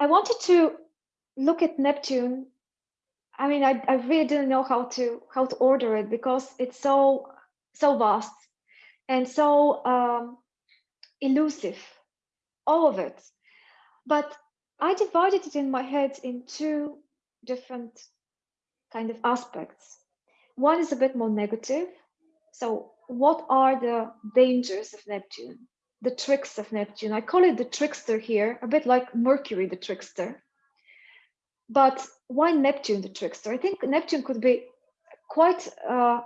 I wanted to look at Neptune. I mean, I, I really didn't know how to how to order it because it's so so vast and so um, elusive, all of it. But I divided it in my head in two different kind of aspects. One is a bit more negative. So what are the dangers of Neptune? The tricks of Neptune. I call it the trickster here, a bit like Mercury, the trickster. But why Neptune, the trickster? I think Neptune could be quite uh,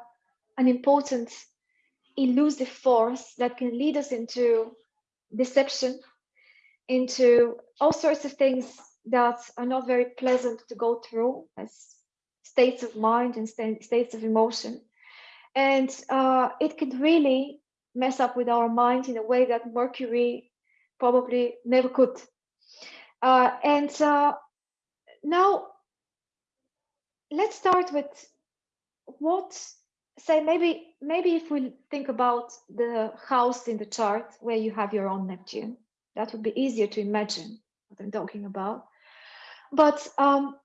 an important elusive force that can lead us into deception, into all sorts of things that are not very pleasant to go through as states of mind and states of emotion. And uh, it could really mess up with our mind in a way that Mercury probably never could. Uh, and uh, now let's start with what say maybe maybe if we think about the house in the chart where you have your own Neptune, that would be easier to imagine what I'm talking about. But um,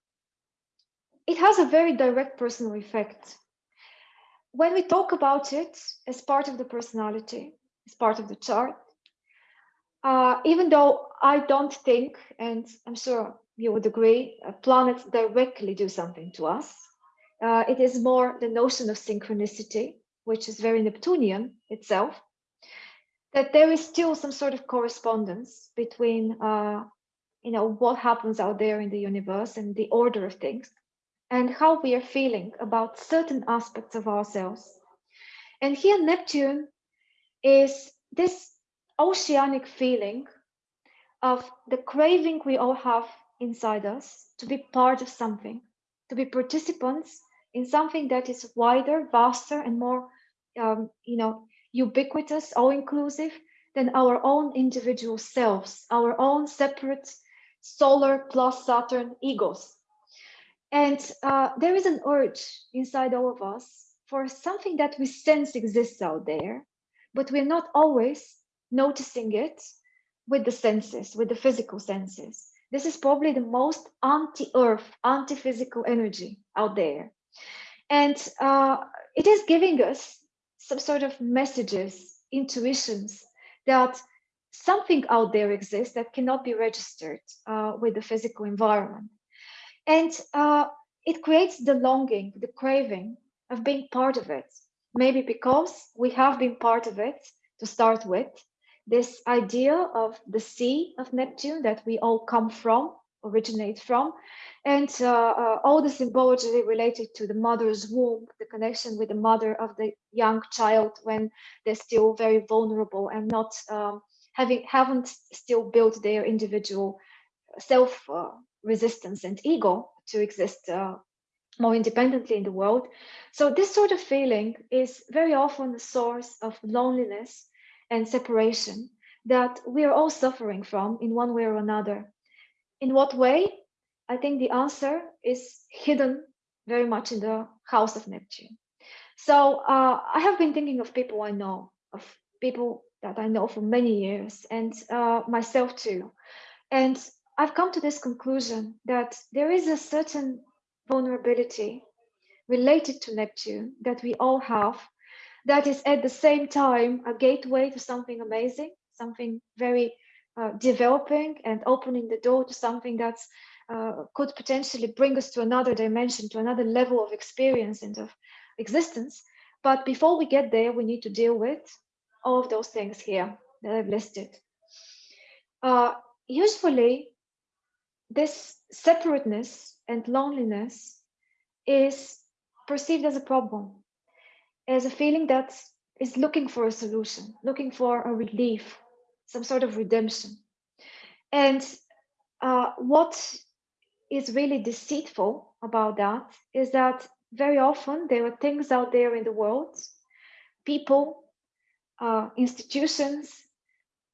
it has a very direct personal effect. When we talk about it as part of the personality, as part of the chart, uh, even though I don't think, and I'm sure you would agree, planets directly do something to us, uh, it is more the notion of synchronicity, which is very Neptunian itself, that there is still some sort of correspondence between, uh, you know, what happens out there in the universe and the order of things and how we are feeling about certain aspects of ourselves. And here Neptune is this oceanic feeling of the craving we all have inside us to be part of something, to be participants in something that is wider, vaster, and more, um, you know, ubiquitous, all-inclusive than our own individual selves, our own separate solar plus Saturn egos. And uh, there is an urge inside all of us for something that we sense exists out there, but we're not always noticing it with the senses, with the physical senses. This is probably the most anti-earth, anti-physical energy out there. And uh, it is giving us some sort of messages, intuitions that something out there exists that cannot be registered uh, with the physical environment. And uh, it creates the longing, the craving of being part of it. Maybe because we have been part of it to start with, this idea of the sea of Neptune that we all come from, originate from, and uh, uh, all the symbology related to the mother's womb, the connection with the mother of the young child when they're still very vulnerable and not um, having haven't still built their individual self uh, resistance and ego to exist uh, more independently in the world. So this sort of feeling is very often the source of loneliness and separation that we are all suffering from in one way or another. In what way? I think the answer is hidden very much in the house of Neptune. So uh, I have been thinking of people I know, of people that I know for many years, and uh, myself too. And I've come to this conclusion that there is a certain vulnerability related to Neptune that we all have, that is at the same time a gateway to something amazing, something very uh, developing and opening the door to something that's uh, could potentially bring us to another dimension, to another level of experience and of existence. But before we get there, we need to deal with all of those things here that I've listed. Uh, usually, this separateness and loneliness is perceived as a problem, as a feeling that is looking for a solution, looking for a relief, some sort of redemption. And uh, what is really deceitful about that is that very often there are things out there in the world, people, uh, institutions,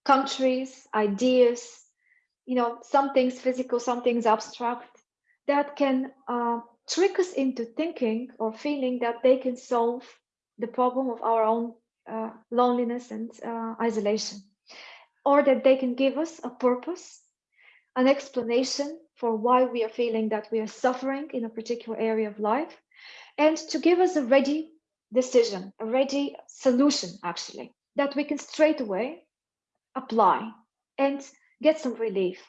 countries, ideas, you know, some things physical, some things abstract, that can uh, trick us into thinking or feeling that they can solve the problem of our own uh, loneliness and uh, isolation, or that they can give us a purpose an explanation for why we are feeling that we are suffering in a particular area of life, and to give us a ready decision, a ready solution, actually, that we can straight away apply and get some relief.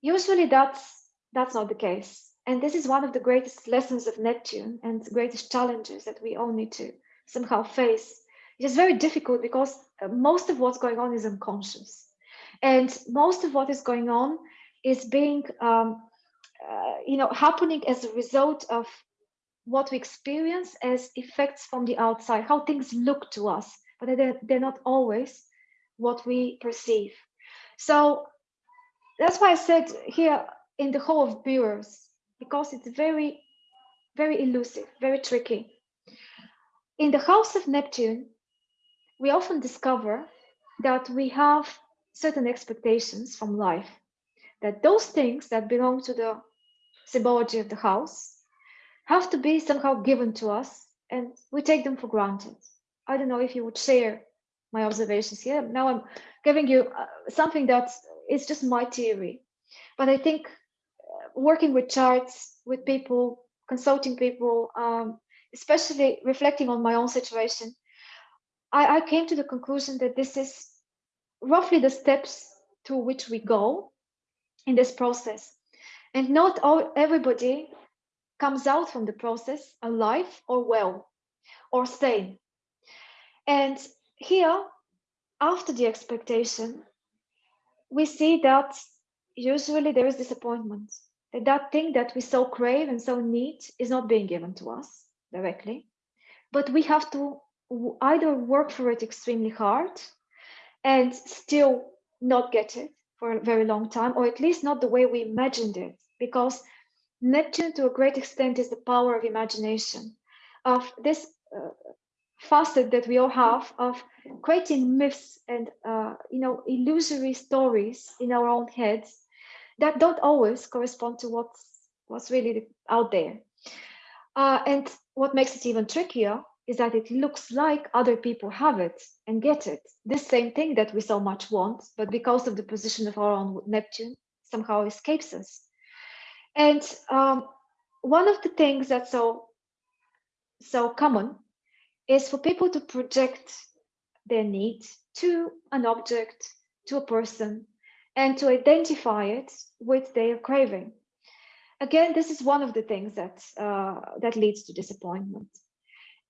Usually that's that's not the case. And this is one of the greatest lessons of Neptune and greatest challenges that we all need to somehow face. It is very difficult because uh, most of what's going on is unconscious. And most of what is going on is being, um, uh, you know, happening as a result of what we experience as effects from the outside, how things look to us, but they're, they're not always what we perceive. So that's why I said here in the Hall of Mirrors, because it's very, very elusive, very tricky. In the house of Neptune, we often discover that we have certain expectations from life, that those things that belong to the symbology of the house have to be somehow given to us and we take them for granted. I don't know if you would share my observations here. Now I'm giving you uh, something that is just my theory, but I think uh, working with charts, with people, consulting people, um, especially reflecting on my own situation, I, I came to the conclusion that this is roughly the steps to which we go in this process. And not all everybody comes out from the process alive or well or sane. And here, after the expectation, we see that usually there is disappointment. That that thing that we so crave and so need is not being given to us directly. But we have to either work for it extremely hard and still not get it for a very long time, or at least not the way we imagined it, because Neptune, to a great extent, is the power of imagination, of this uh, facet that we all have of creating myths and uh, you know illusory stories in our own heads that don't always correspond to what's what's really out there. Uh, and what makes it even trickier is that it looks like other people have it and get it. This same thing that we so much want, but because of the position of our own Neptune, somehow escapes us. And um, one of the things that's so so common is for people to project their need to an object, to a person, and to identify it with their craving. Again, this is one of the things that uh, that leads to disappointment.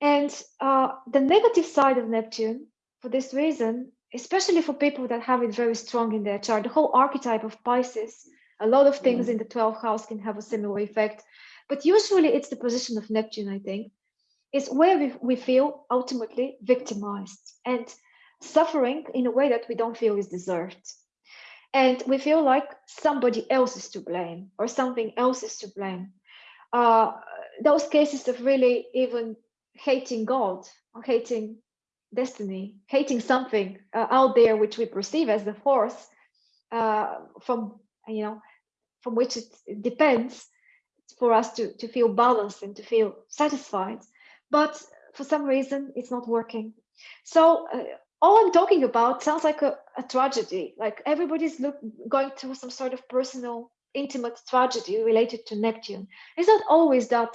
And uh, the negative side of Neptune, for this reason, especially for people that have it very strong in their chart, the whole archetype of Pisces, a lot of things in the 12th house can have a similar effect. But usually it's the position of Neptune, I think, is where we, we feel ultimately victimized and suffering in a way that we don't feel is deserved. And we feel like somebody else is to blame or something else is to blame. Uh, those cases of really even hating God or hating destiny, hating something uh, out there which we perceive as the force uh, from you know from which it, depends for us to to feel balanced and to feel satisfied. But for some reason, it's not working. So uh, all I'm talking about sounds like a, a tragedy. Like everybody's look, going through some sort of personal, intimate tragedy related to Neptune. It's not always that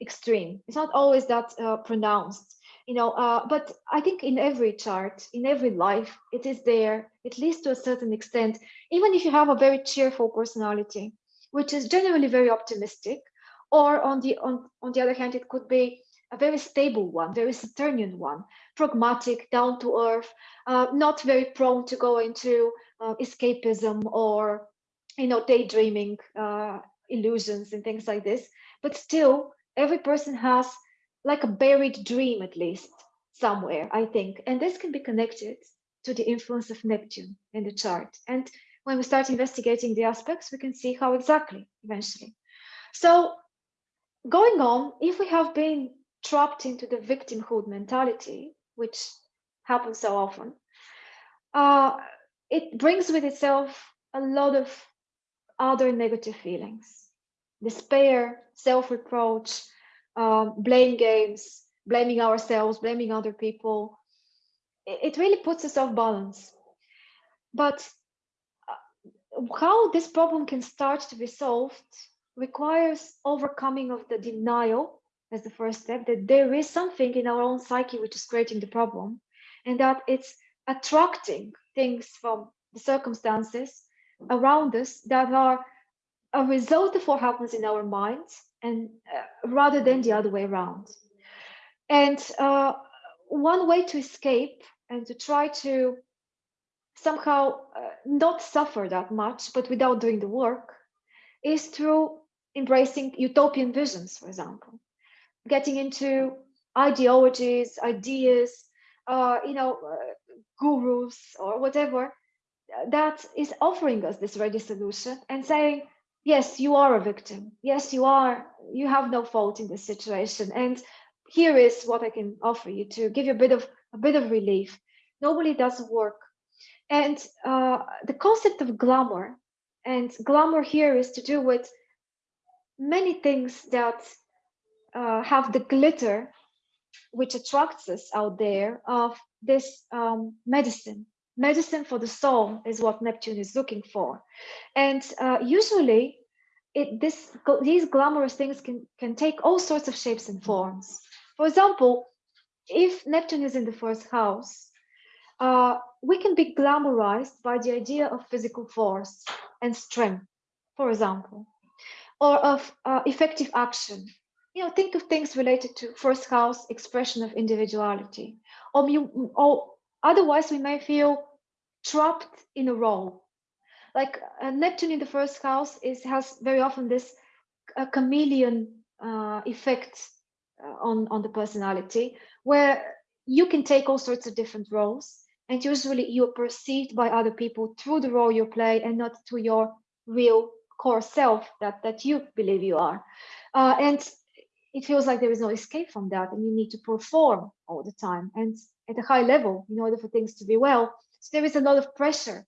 extreme. It's not always that uh, pronounced, you know. Uh, but I think in every chart, in every life, it is there, at least to a certain extent. Even if you have a very cheerful personality, which is generally very optimistic, or on the on on the other hand, it could be a very stable one, very Saturnian one, pragmatic, down to earth, uh, not very prone to go into uh, escapism or you know daydreaming uh, illusions and things like this. But still, every person has like a buried dream at least somewhere i think. And this can be connected to the influence of neptune in the chart. And when we start investigating the aspects we can see how exactly eventually. So going on if we have been trapped into the victimhood mentality which happens so often uh, it brings with itself a lot of other negative feelings despair self-reproach, um, blame games, blaming ourselves, blaming other people. It, it really puts us off balance. But uh, how this problem can start to be solved requires overcoming of the denial as the first step that there is something in our own psyche which is creating the problem and that it's attracting things from the circumstances around us that are a result of what happens in our minds and uh, rather than the other way around. And uh, one way to escape and to try to somehow uh, not suffer that much, but without doing the work, is through embracing utopian visions, for example, getting into ideologies, ideas, uh, you know, uh, gurus or whatever that is offering us this ready solution and saying, yes, you are a victim. Yes, you are, you have no fault in this situation. And here is what I can offer you to give you a bit of a bit of relief. Normally doesn't work and uh, the concept of glamour, and glamour here is to do with many things that uh, have the glitter which attracts us out there of this um, medicine. Medicine for the soul is what Neptune is looking for. And uh, usually it, this, these glamorous things can, can take all sorts of shapes and forms. For example, if Neptune is in the first house, uh, we can be glamorized by the idea of physical force and strength, for example, or of uh, effective action. You know, think of things related to first house expression of individuality, or, you, or otherwise we may feel trapped in a role. Like uh, Neptune in the first house is has very often this uh, chameleon uh, effect uh, on on the personality, where you can take all sorts of different roles and usually you're perceived by other people through the role you play and not to your real core self that that you believe you are uh, and it feels like there is no escape from that and you need to perform all the time and at a high level in order for things to be well so there is a lot of pressure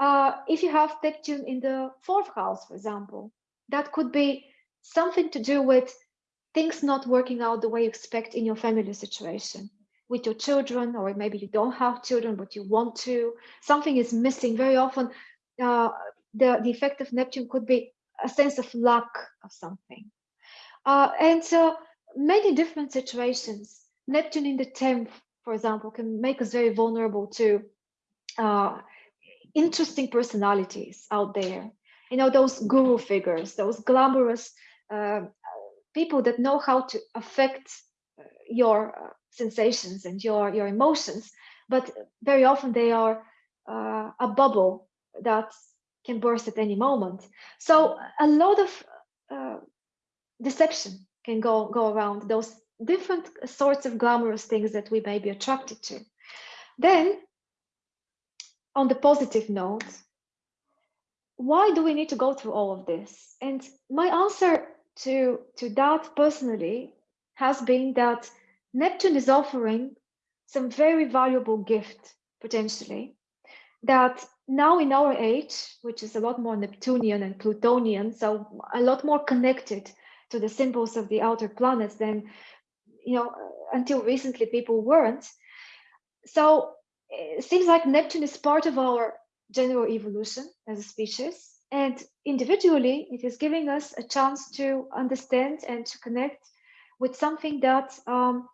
uh, if you have Neptune in the fourth house for example that could be something to do with things not working out the way you expect in your family situation with your children, or maybe you don't have children, but you want to, something is missing. Very often, uh, the, the effect of Neptune could be a sense of lack of something. Uh, and so many different situations, Neptune in the 10th, for example, can make us very vulnerable to uh, interesting personalities out there. You know, those guru figures, those glamorous uh, people that know how to affect uh, your uh, sensations and your your emotions but very often they are uh, a bubble that can burst at any moment so a lot of uh, deception can go go around those different sorts of glamorous things that we may be attracted to. Then on the positive note why do we need to go through all of this? And my answer to to that personally has been that Neptune is offering some very valuable gift potentially that now in our age, which is a lot more Neptunian and Plutonian, so a lot more connected to the symbols of the outer planets than, you know, until recently people weren't. So it seems like Neptune is part of our general evolution as a species. And individually, it is giving us a chance to understand and to connect with something that um,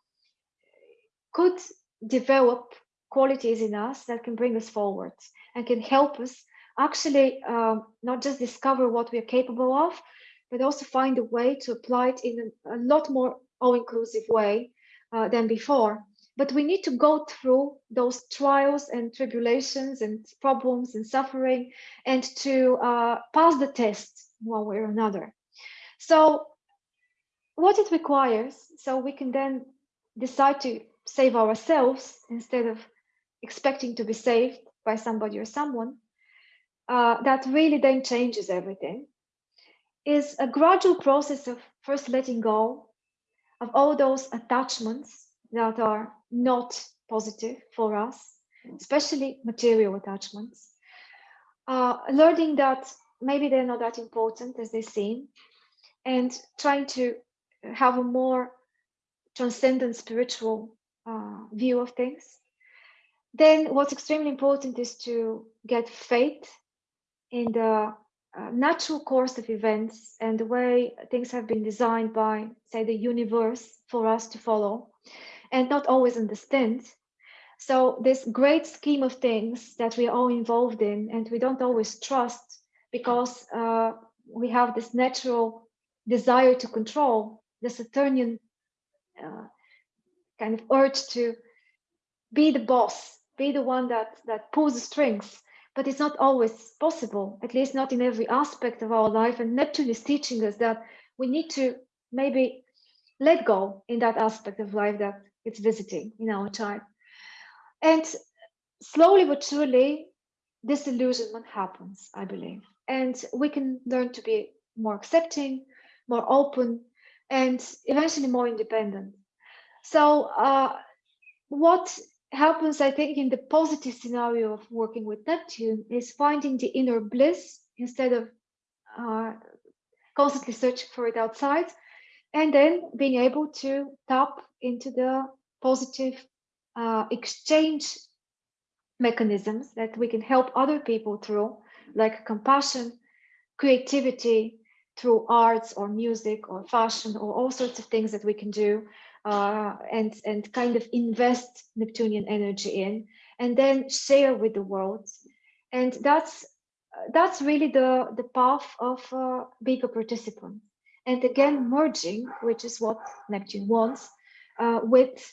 could develop qualities in us that can bring us forward and can help us actually um, not just discover what we are capable of, but also find a way to apply it in a, a lot more all-inclusive way uh, than before. But we need to go through those trials and tribulations and problems and suffering and to uh, pass the test one way or another. So what it requires, so we can then decide to save ourselves instead of expecting to be saved by somebody or someone, uh, that really then changes everything, is a gradual process of first letting go of all those attachments that are not positive for us, especially material attachments, uh, learning that maybe they're not that important as they seem, and trying to have a more transcendent spiritual uh, view of things. Then what's extremely important is to get faith in the uh, natural course of events and the way things have been designed by, say, the universe for us to follow and not always understand. So this great scheme of things that we are all involved in and we don't always trust because uh, we have this natural desire to control, the Saturnian uh, kind of urge to be the boss, be the one that, that pulls the strings, but it's not always possible, at least not in every aspect of our life. And Neptune is teaching us that we need to maybe let go in that aspect of life that it's visiting in our time. And slowly but surely, disillusionment happens, I believe. And we can learn to be more accepting, more open, and eventually more independent. So uh, what happens, I think, in the positive scenario of working with Neptune is finding the inner bliss instead of uh, constantly searching for it outside, and then being able to tap into the positive uh, exchange mechanisms that we can help other people through, like compassion, creativity, through arts or music or fashion or all sorts of things that we can do uh, and and kind of invest Neptunian energy in, and then share with the world. And that's that's really the the path of uh, being a participant. And again, merging, which is what Neptune wants, uh, with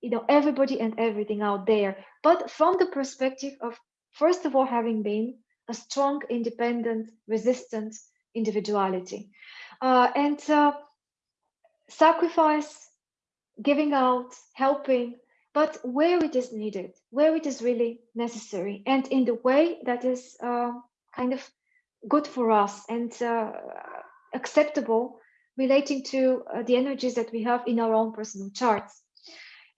you know everybody and everything out there, but from the perspective of first of all having been a strong, independent, resistant individuality, uh, and uh, sacrifice giving out, helping, but where it is needed, where it is really necessary, and in the way that is uh, kind of good for us and uh, acceptable relating to uh, the energies that we have in our own personal charts.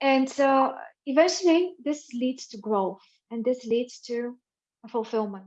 And uh, eventually, this leads to growth and this leads to fulfillment.